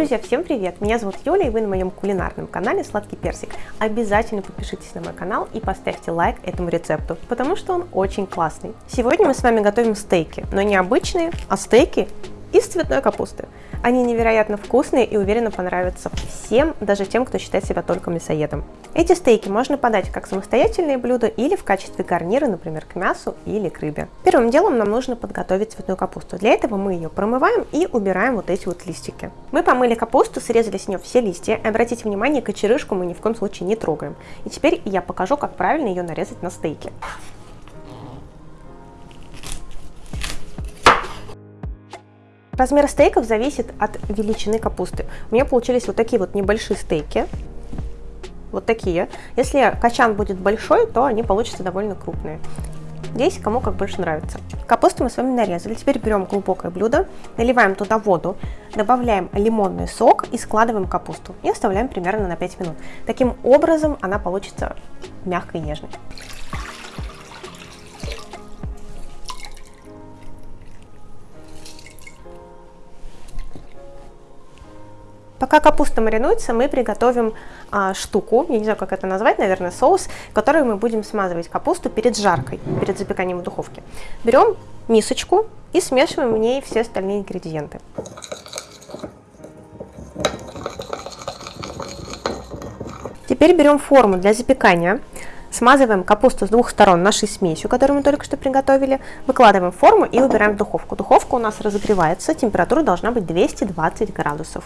Друзья, всем привет! Меня зовут Юля, и вы на моем кулинарном канале Сладкий Персик. Обязательно подпишитесь на мой канал и поставьте лайк этому рецепту, потому что он очень классный. Сегодня мы с вами готовим стейки, но не обычные, а стейки из цветной капусты. Они невероятно вкусные и уверенно понравятся всем, даже тем, кто считает себя только мясоедом. Эти стейки можно подать как самостоятельные блюда или в качестве гарнира, например, к мясу или к рыбе. Первым делом нам нужно подготовить цветную капусту. Для этого мы ее промываем и убираем вот эти вот листики. Мы помыли капусту, срезали с нее все листья. Обратите внимание, кочерышку мы ни в коем случае не трогаем. И теперь я покажу, как правильно ее нарезать на стейки. Размер стейков зависит от величины капусты. У меня получились вот такие вот небольшие стейки. Вот такие. Если качан будет большой, то они получатся довольно крупные. Здесь кому как больше нравится. Капусту мы с вами нарезали. Теперь берем глубокое блюдо, наливаем туда воду, добавляем лимонный сок и складываем капусту. И оставляем примерно на 5 минут. Таким образом она получится мягкой и нежной. Пока капуста маринуется, мы приготовим а, штуку, я не знаю, как это назвать, наверное, соус, который мы будем смазывать капусту перед жаркой, перед запеканием в духовке. Берем мисочку и смешиваем в ней все остальные ингредиенты. Теперь берем форму для запекания, смазываем капусту с двух сторон нашей смесью, которую мы только что приготовили, выкладываем форму и убираем в духовку. Духовка у нас разогревается, температура должна быть 220 градусов.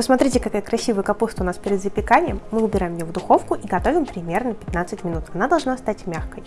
Посмотрите, какая красивая капуста у нас перед запеканием. Мы убираем ее в духовку и готовим примерно 15 минут. Она должна стать мягкой.